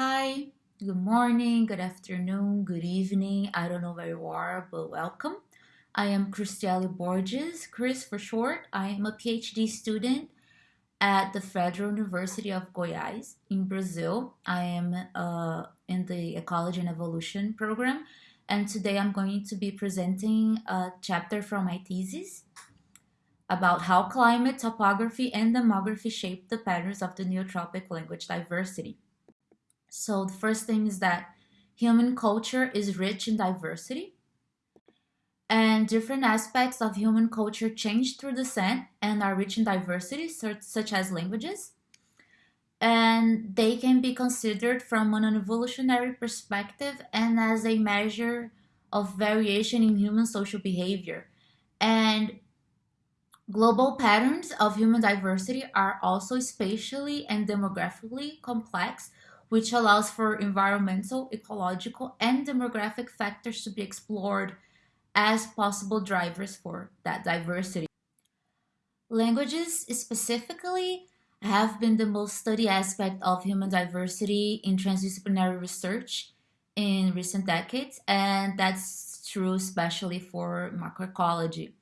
Hi, good morning, good afternoon, good evening. I don't know where you are, but welcome. I am Cristiele Borges, Chris for short. I am a PhD student at the Federal University of Goiás in Brazil. I am uh, in the Ecology and Evolution program, and today I'm going to be presenting a chapter from my thesis about how climate, topography, and demography shape the patterns of the neotropic language diversity. So the first thing is that human culture is rich in diversity and different aspects of human culture change through descent and are rich in diversity, such as languages. And they can be considered from an evolutionary perspective and as a measure of variation in human social behavior. And global patterns of human diversity are also spatially and demographically complex, which allows for environmental, ecological, and demographic factors to be explored as possible drivers for that diversity. Languages specifically have been the most studied aspect of human diversity in transdisciplinary research in recent decades, and that's true especially for macroecology.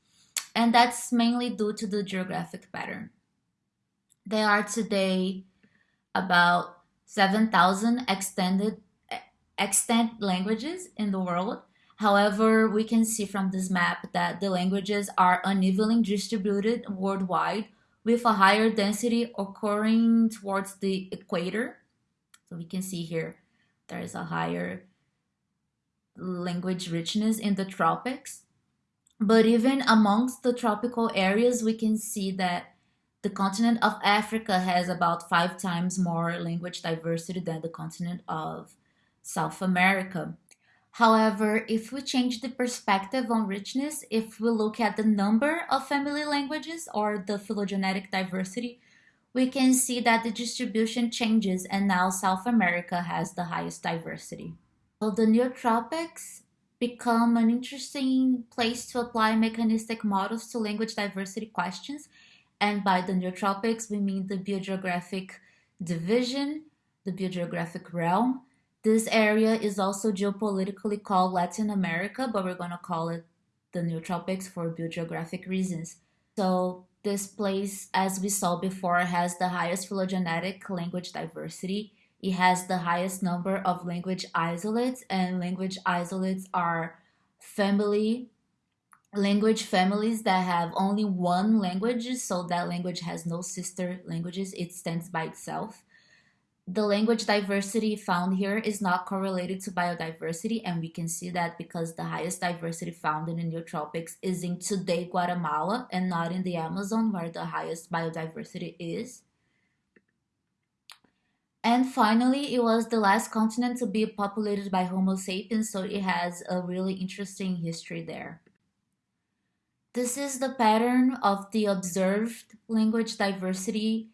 And that's mainly due to the geographic pattern. There are today about 7,000 extended extant languages in the world. However, we can see from this map that the languages are unevenly distributed worldwide with a higher density occurring towards the equator. So we can see here there is a higher language richness in the tropics. But even amongst the tropical areas, we can see that the continent of Africa has about five times more language diversity than the continent of South America. However, if we change the perspective on richness, if we look at the number of family languages or the phylogenetic diversity, we can see that the distribution changes and now South America has the highest diversity. So the neotropics become an interesting place to apply mechanistic models to language diversity questions and by the neotropics, we mean the biogeographic division, the biogeographic realm. This area is also geopolitically called Latin America, but we're going to call it the neotropics for biogeographic reasons. So this place, as we saw before, has the highest phylogenetic language diversity. It has the highest number of language isolates, and language isolates are family language families that have only one language, so that language has no sister languages, it stands by itself. The language diversity found here is not correlated to biodiversity, and we can see that because the highest diversity found in the neotropics is in today Guatemala and not in the Amazon, where the highest biodiversity is. And finally, it was the last continent to be populated by Homo sapiens, so it has a really interesting history there. This is the pattern of the observed language diversity.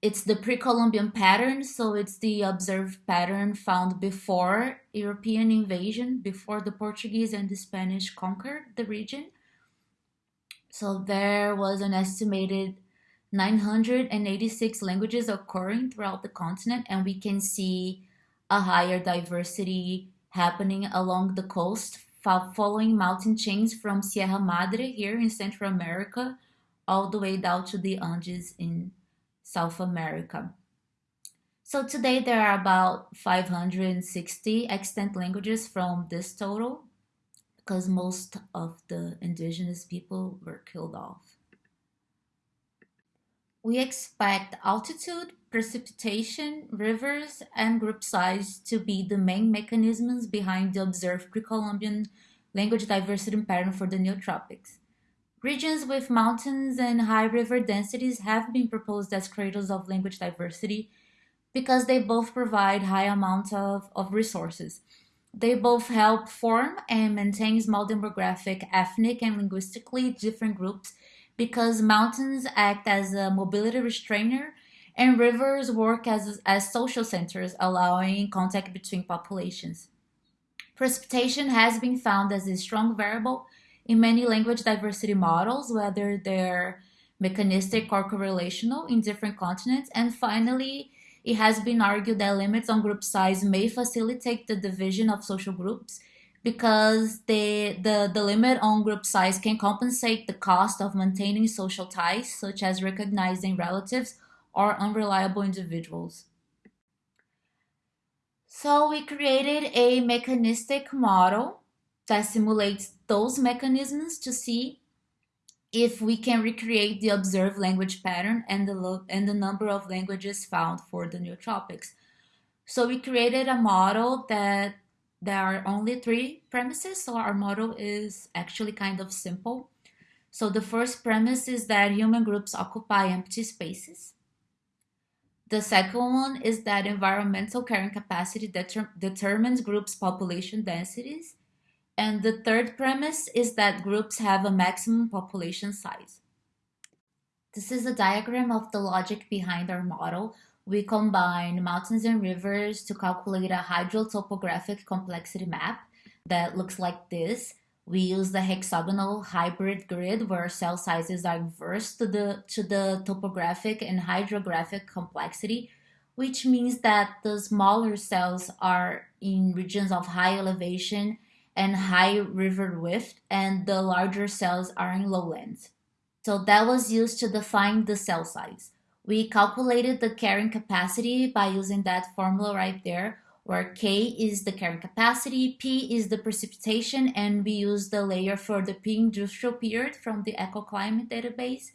It's the pre-Columbian pattern, so it's the observed pattern found before European invasion, before the Portuguese and the Spanish conquered the region. So there was an estimated 986 languages occurring throughout the continent, and we can see a higher diversity happening along the coast following mountain chains from Sierra Madre here in Central America all the way down to the Andes in South America. So today there are about 560 extant languages from this total because most of the indigenous people were killed off. We expect altitude, precipitation, rivers, and group size to be the main mechanisms behind the observed pre-Columbian language diversity pattern for the neotropics. Regions with mountains and high river densities have been proposed as cradles of language diversity because they both provide high amounts of, of resources. They both help form and maintain small demographic, ethnic, and linguistically different groups because mountains act as a mobility restrainer and rivers work as, as social centers, allowing contact between populations. Precipitation has been found as a strong variable in many language diversity models, whether they're mechanistic or correlational in different continents. And finally, it has been argued that limits on group size may facilitate the division of social groups because the, the, the limit on group size can compensate the cost of maintaining social ties, such as recognizing relatives or unreliable individuals. So we created a mechanistic model that simulates those mechanisms to see if we can recreate the observed language pattern and the, and the number of languages found for the neotropics. So we created a model that there are only three premises, so our model is actually kind of simple. So the first premise is that human groups occupy empty spaces. The second one is that environmental carrying capacity deter determines groups' population densities. And the third premise is that groups have a maximum population size. This is a diagram of the logic behind our model, we combine mountains and rivers to calculate a hydrotopographic complexity map that looks like this. We use the hexagonal hybrid grid where cell sizes are inverse to the, to the topographic and hydrographic complexity, which means that the smaller cells are in regions of high elevation and high river width, and the larger cells are in lowlands. So that was used to define the cell size. We calculated the carrying capacity by using that formula right there, where K is the carrying capacity, P is the precipitation, and we use the layer for the pre-industrial period from the ecoclimate database.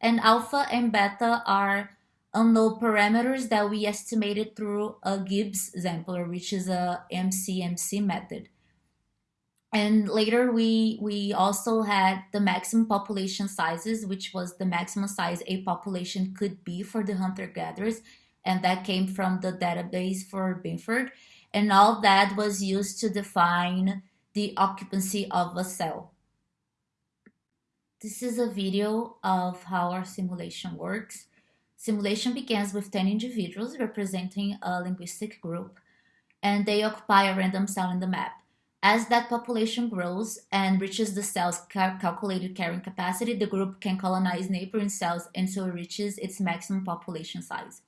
And alpha and beta are unknown parameters that we estimated through a Gibbs sampler, which is a MCMC method. And later we, we also had the maximum population sizes, which was the maximum size a population could be for the hunter-gatherers. And that came from the database for Binford. And all that was used to define the occupancy of a cell. This is a video of how our simulation works. Simulation begins with 10 individuals representing a linguistic group, and they occupy a random cell in the map. As that population grows and reaches the cell's cal calculated carrying capacity, the group can colonize neighboring cells until it reaches its maximum population size.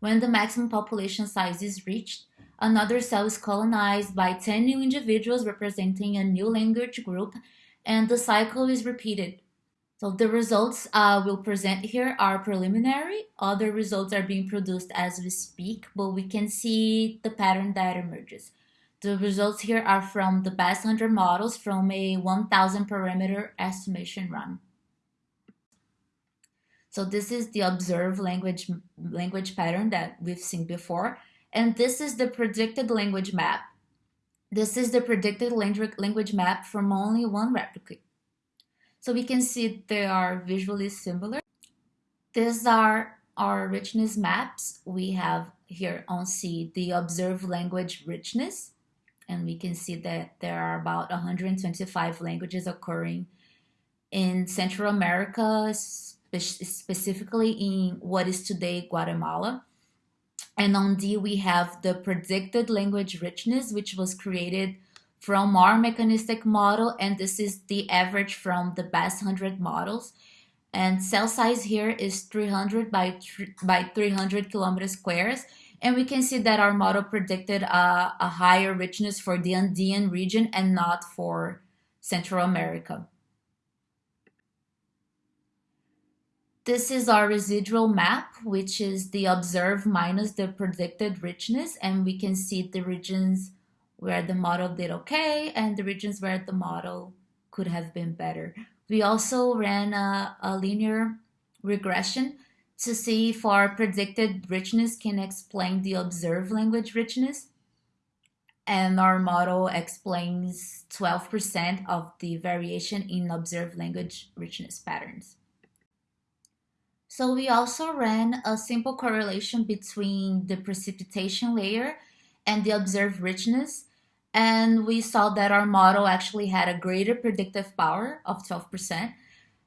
When the maximum population size is reached, another cell is colonized by 10 new individuals representing a new language group, and the cycle is repeated. So the results uh, we'll present here are preliminary. Other results are being produced as we speak, but we can see the pattern that emerges. The results here are from the best 100 models from a 1000 parameter estimation run. So this is the observed language, language pattern that we've seen before. And this is the predicted language map. This is the predicted language map from only one replicate. So we can see they are visually similar. These are our richness maps. We have here on C the observed language richness and we can see that there are about 125 languages occurring in Central America, specifically in what is today Guatemala. And on D, we have the predicted language richness, which was created from our mechanistic model, and this is the average from the best 100 models. And cell size here is 300 by, by 300 kilometers squares, and we can see that our model predicted a, a higher richness for the Andean region and not for Central America. This is our residual map, which is the observed minus the predicted richness. And we can see the regions where the model did okay and the regions where the model could have been better. We also ran a, a linear regression to see if our predicted richness can explain the observed language richness. And our model explains 12% of the variation in observed language richness patterns. So we also ran a simple correlation between the precipitation layer and the observed richness. And we saw that our model actually had a greater predictive power of 12%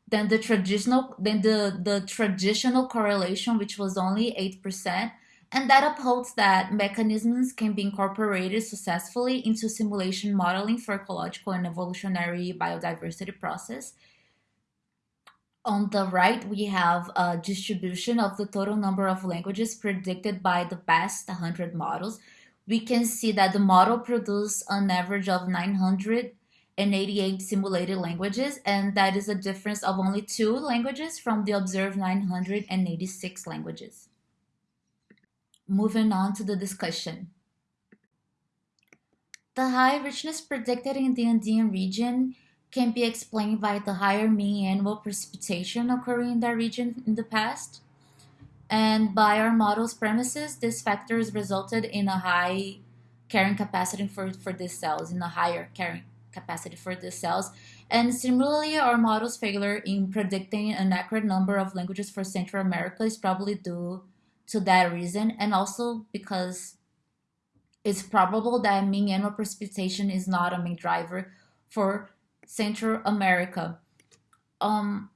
than the traditional than the, the traditional correlation, which was only 8%. And that upholds that mechanisms can be incorporated successfully into simulation modeling for ecological and evolutionary biodiversity process. On the right, we have a distribution of the total number of languages predicted by the past 100 models. We can see that the model produced an average of 988 simulated languages, and that is a difference of only two languages from the observed 986 languages. Moving on to the discussion. The high richness predicted in the Andean region can be explained by the higher mean annual precipitation occurring in that region in the past. And by our model's premises, these factors resulted in a high carrying capacity for, for these cells, in a higher carrying capacity for these cells. And similarly, our model's failure in predicting an accurate number of languages for Central America is probably due to that reason, and also because it's probable that mean annual precipitation is not a main driver for Central America. Um,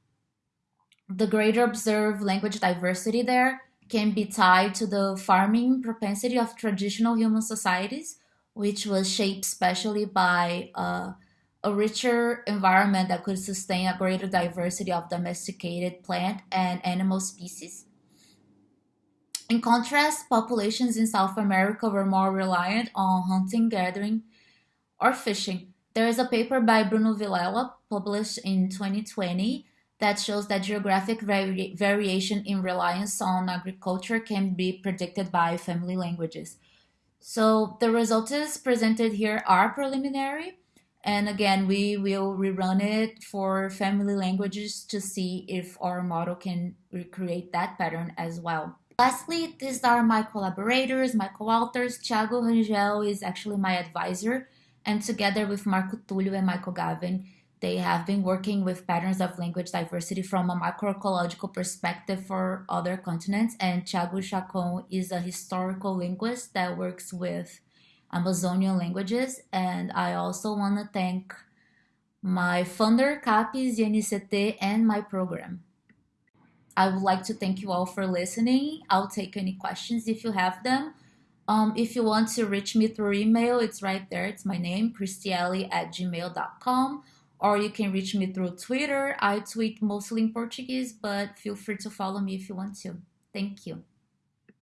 the greater observed language diversity there can be tied to the farming propensity of traditional human societies, which was shaped especially by uh, a richer environment that could sustain a greater diversity of domesticated plant and animal species. In contrast, populations in South America were more reliant on hunting, gathering, or fishing, there is a paper by Bruno Vilela published in 2020 that shows that geographic vari variation in reliance on agriculture can be predicted by family languages. So the results presented here are preliminary. And again, we will rerun it for family languages to see if our model can recreate that pattern as well. Lastly, these are my collaborators, my co-authors. Thiago Rangel is actually my advisor and together with Marco Túlio and Michael Gavin, they have been working with patterns of language diversity from a macroecological perspective for other continents. And Thiago Chacon is a historical linguist that works with Amazonian languages. And I also want to thank my funder, CAPES, INCT, and my program. I would like to thank you all for listening. I'll take any questions if you have them. Um, if you want to reach me through email, it's right there. It's my name, Cristiele at gmail.com. Or you can reach me through Twitter. I tweet mostly in Portuguese, but feel free to follow me if you want to. Thank you.